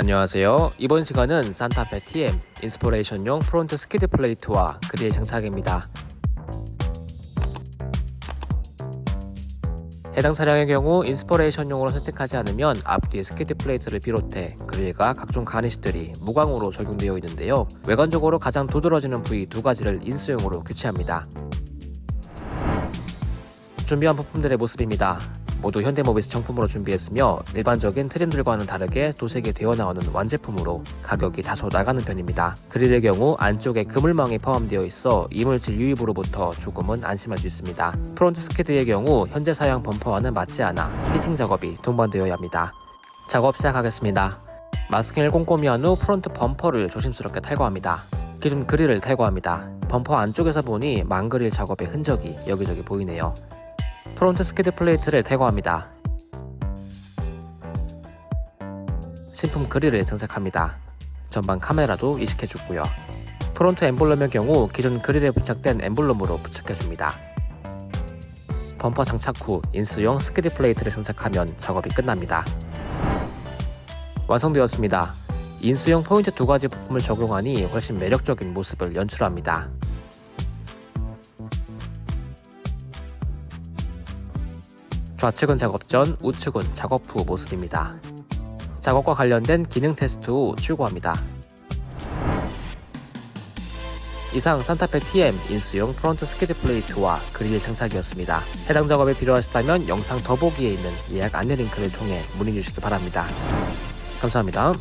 안녕하세요. 이번 시간은 산타페 TM 인스퍼레이션용 front skid plate와 그릴 장착입니다. 해당 차량의 경우 인스퍼레이션용으로 선택하지 않으면 앞뒤 skid plate를 비롯해 그릴과 각종 garnish들이 무광으로 적용되어 있는데요. 외관적으로 가장 두드러지는 부위 두 가지를 인스용으로 교체합니다. 준비한 부품들의 모습입니다. 모두 현대모비스 정품으로 준비했으며 일반적인 trim들과는 다르게 도색이 되어 나오는 완제품으로 가격이 다소 나가는 편입니다. 그릴의 경우 안쪽에 그물망이 포함되어 있어 이물질 유입으로부터 조금은 안심할 수 있습니다. front skid의 경우 현재 사용 범퍼와는 맞지 않아 피팅 작업이 동반되어야 합니다. 작업 시작하겠습니다. 마스킹을 꼼꼼히 한 후 front 범퍼를 조심스럽게 탈거합니다. 기존 그릴을 탈거합니다. 범퍼 안쪽에서 보니 망그릴 작업의 흔적이 여기저기 보이네요. front skid plate를 탈거합니다. 신품 그릴을 장착합니다. 전방 카메라도 이식해주고요. front 엠블럼의 경우 기존 그릴에 부착된 엠블럼으로 부착해줍니다. 범퍼 장착 후 인스용 skid plate를 장착하면 작업이 끝납니다. 완성되었습니다. 인스용 포인트 두 가지 부품을 적용하니 훨씬 매력적인 모습을 연출합니다. 좌측은 작업 전, 우측은 작업 후 모습입니다. 작업과 관련된 기능 테스트 후 출고합니다. 이상 산타페 TM 인스용 front skid plate와 그릴 장착이었습니다. 해당 작업에 필요하시다면 영상 더보기에 있는 예약 안내 링크를 통해 문의 주시기 바랍니다. 감사합니다.